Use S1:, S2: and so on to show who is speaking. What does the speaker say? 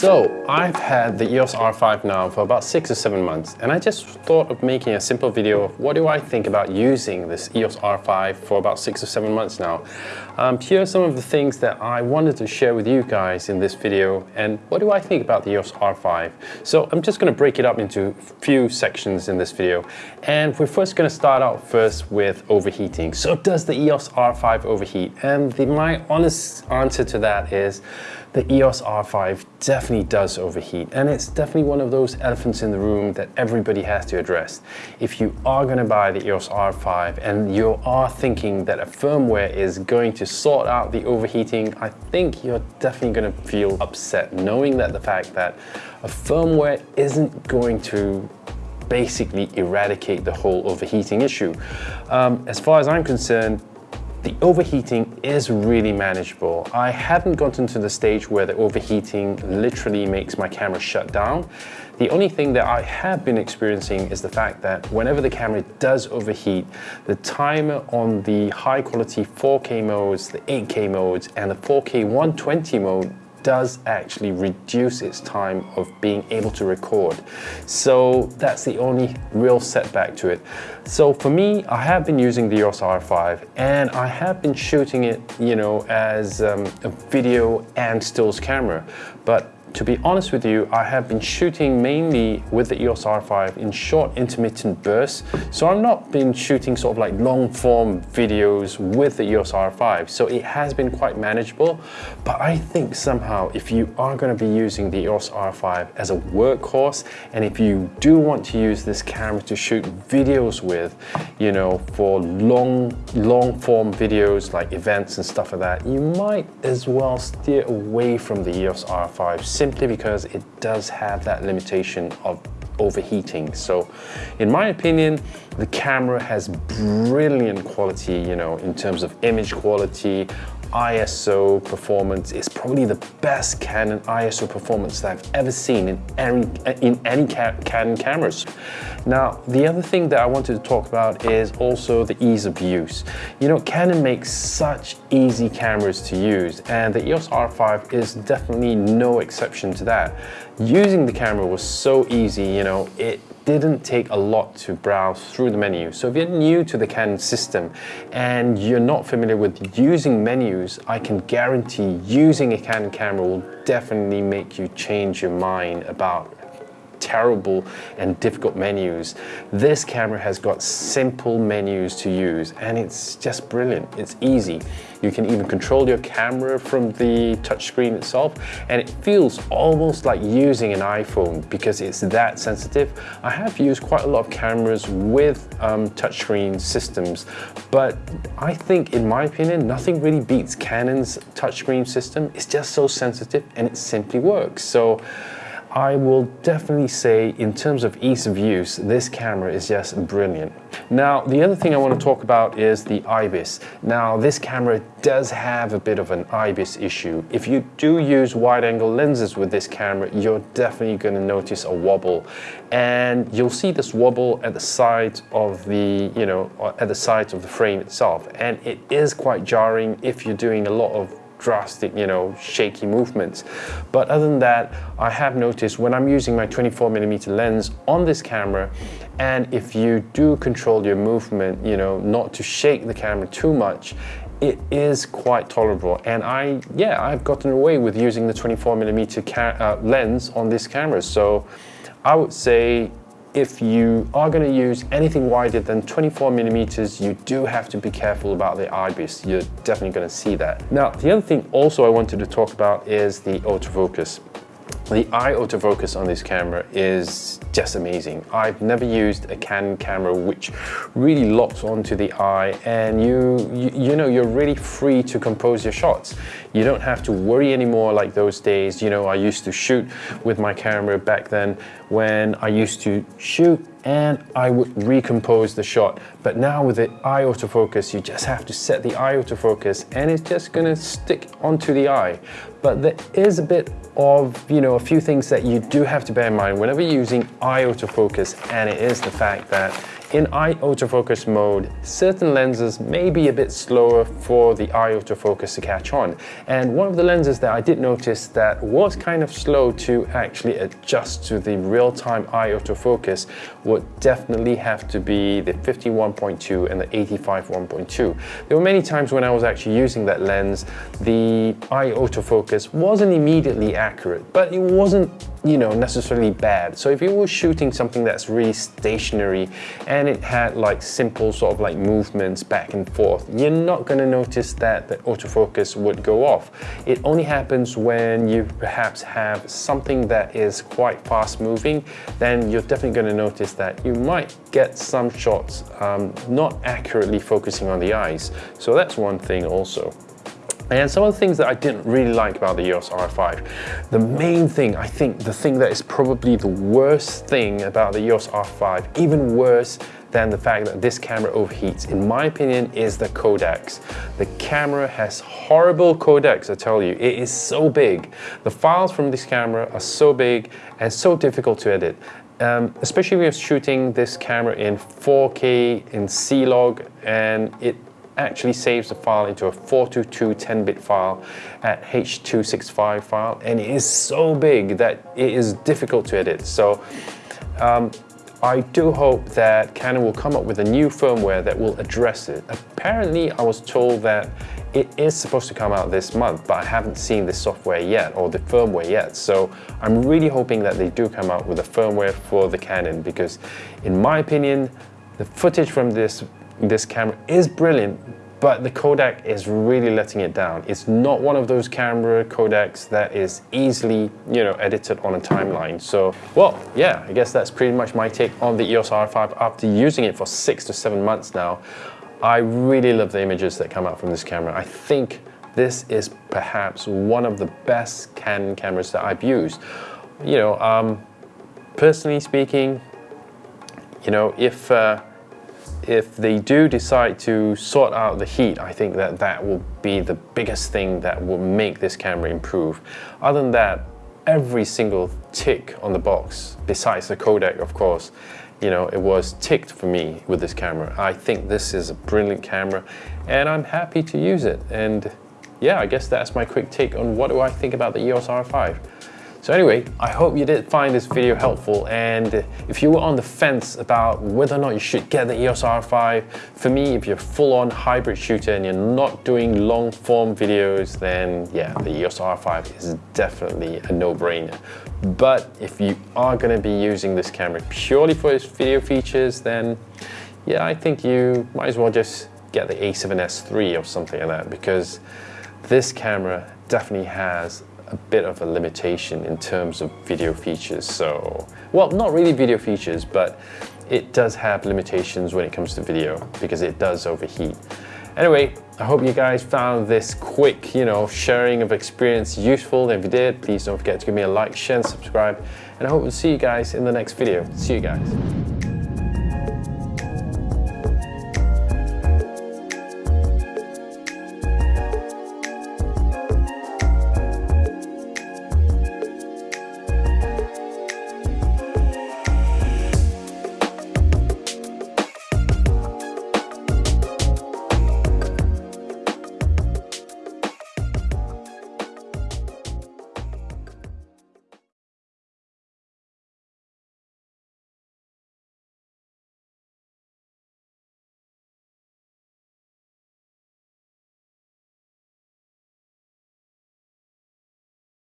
S1: So I've had the EOS R5 now for about six or seven months and I just thought of making a simple video of what do I think about using this EOS R5 for about six or seven months now. Um, here are some of the things that I wanted to share with you guys in this video and what do I think about the EOS R5. So I'm just going to break it up into a few sections in this video and we're first going to start out first with overheating. So does the EOS R5 overheat? And the, my honest answer to that is the EOS R5 definitely does overheat and it's definitely one of those elephants in the room that everybody has to address. If you are going to buy the EOS R5 and you are thinking that a firmware is going to sort out the overheating, I think you're definitely going to feel upset knowing that the fact that a firmware isn't going to basically eradicate the whole overheating issue. Um, as far as I'm concerned, the overheating is really manageable. I haven't gotten to the stage where the overheating literally makes my camera shut down. The only thing that I have been experiencing is the fact that whenever the camera does overheat, the timer on the high quality 4K modes, the 8K modes, and the 4K 120 mode does actually reduce its time of being able to record. So that's the only real setback to it. So for me, I have been using the EOS R5 and I have been shooting it, you know, as um, a video and stills camera. But to be honest with you, I have been shooting mainly with the EOS R5 in short intermittent bursts. So I've not been shooting sort of like long form videos with the EOS R5. So it has been quite manageable. But I think somehow if you are going to be using the EOS R5 as a workhorse, and if you do want to use this camera to shoot videos with, you know, for long, long form videos like events and stuff like that, you might as well steer away from the EOS R5 simply because it does have that limitation of overheating. So in my opinion, the camera has brilliant quality, you know, in terms of image quality, ISO performance is probably the best Canon ISO performance that I've ever seen in any, in any ca Canon cameras. Now, the other thing that I wanted to talk about is also the ease of use. You know, Canon makes such easy cameras to use and the EOS R5 is definitely no exception to that. Using the camera was so easy, you know, it didn't take a lot to browse through the menu. So if you're new to the Canon system and you're not familiar with using menus, I can guarantee using a Canon camera will definitely make you change your mind about terrible and difficult menus. This camera has got simple menus to use and it's just brilliant. It's easy. You can even control your camera from the touchscreen itself and it feels almost like using an iPhone because it's that sensitive. I have used quite a lot of cameras with um, touchscreen systems, but I think in my opinion, nothing really beats Canon's touchscreen system. It's just so sensitive and it simply works. So I will definitely say in terms of ease of use, this camera is just brilliant. Now, the other thing I want to talk about is the IBIS. Now, this camera does have a bit of an IBIS issue. If you do use wide angle lenses with this camera, you're definitely going to notice a wobble. And you'll see this wobble at the side of the, you know, at the sides of the frame itself. And it is quite jarring if you're doing a lot of drastic, you know, shaky movements. But other than that, I have noticed when I'm using my 24 millimeter lens on this camera, and if you do control your movement, you know, not to shake the camera too much, it is quite tolerable. And I, yeah, I've gotten away with using the 24 millimeter uh, lens on this camera. So I would say if you are going to use anything wider than 24 millimeters, you do have to be careful about the IBIS. You're definitely going to see that. Now, the other thing also I wanted to talk about is the autofocus. The eye autofocus on this camera is just amazing. I've never used a Canon camera which really locks onto the eye and you, you, you, know, you're really free to compose your shots. You don't have to worry anymore like those days. You know, I used to shoot with my camera back then when I used to shoot and I would recompose the shot. But now with the eye autofocus, you just have to set the eye autofocus and it's just gonna stick onto the eye. But there is a bit of, you know, a few things that you do have to bear in mind whenever you're using eye autofocus and it is the fact that in eye autofocus mode, certain lenses may be a bit slower for the eye autofocus to catch on. And one of the lenses that I did notice that was kind of slow to actually adjust to the real-time eye autofocus would definitely have to be the 51.2 and the 85 1.2. There were many times when I was actually using that lens, the eye autofocus wasn't immediately accurate, but it wasn't you know, necessarily bad. So if you were shooting something that's really stationary and it had like simple sort of like movements back and forth, you're not gonna notice that the autofocus would go off. It only happens when you perhaps have something that is quite fast moving, then you're definitely gonna notice that you might get some shots um, not accurately focusing on the eyes. So that's one thing also. And some of the things that I didn't really like about the EOS R5, the main thing, I think the thing that is probably the worst thing about the EOS R5, even worse than the fact that this camera overheats, in my opinion, is the codecs. The camera has horrible codecs, I tell you. It is so big. The files from this camera are so big and so difficult to edit. Um, especially if you're shooting this camera in 4K in C-Log and it actually saves the file into a 422 10-bit file at H265 file and it is so big that it is difficult to edit. So um, I do hope that Canon will come up with a new firmware that will address it. Apparently I was told that it is supposed to come out this month, but I haven't seen the software yet or the firmware yet. So I'm really hoping that they do come out with a firmware for the Canon because in my opinion, the footage from this this camera is brilliant, but the codec is really letting it down. It's not one of those camera codecs that is easily, you know, edited on a timeline. So, well, yeah, I guess that's pretty much my take on the EOS R5 after using it for six to seven months now. I really love the images that come out from this camera. I think this is perhaps one of the best Canon cameras that I've used. You know, um, personally speaking, you know, if uh, if they do decide to sort out the heat, I think that that will be the biggest thing that will make this camera improve. Other than that, every single tick on the box, besides the codec, of course, you know, it was ticked for me with this camera. I think this is a brilliant camera and I'm happy to use it. And yeah, I guess that's my quick take on what do I think about the EOS R5. So anyway, I hope you did find this video helpful and if you were on the fence about whether or not you should get the EOS R5, for me, if you're full-on hybrid shooter and you're not doing long-form videos, then yeah, the EOS R5 is definitely a no-brainer. But if you are going to be using this camera purely for its video features, then yeah, I think you might as well just get the a7S III or something like that because this camera definitely has a bit of a limitation in terms of video features. So, well, not really video features, but it does have limitations when it comes to video because it does overheat. Anyway, I hope you guys found this quick, you know, sharing of experience useful. If you did, please don't forget to give me a like, share, and subscribe. And I hope to see you guys in the next video. See you guys.